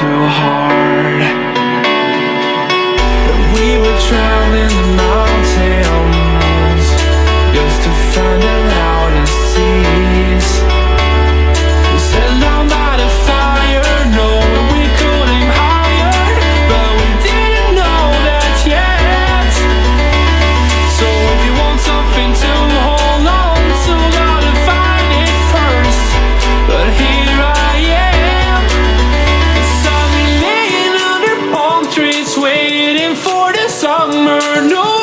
too hard. summer, no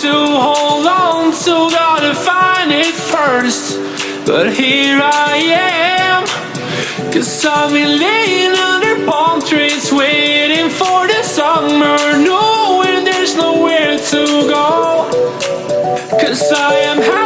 to hold on to, gotta find it first. But here I am, cause I've been laying under palm trees, waiting for the summer, knowing there's nowhere to go. Cause I am.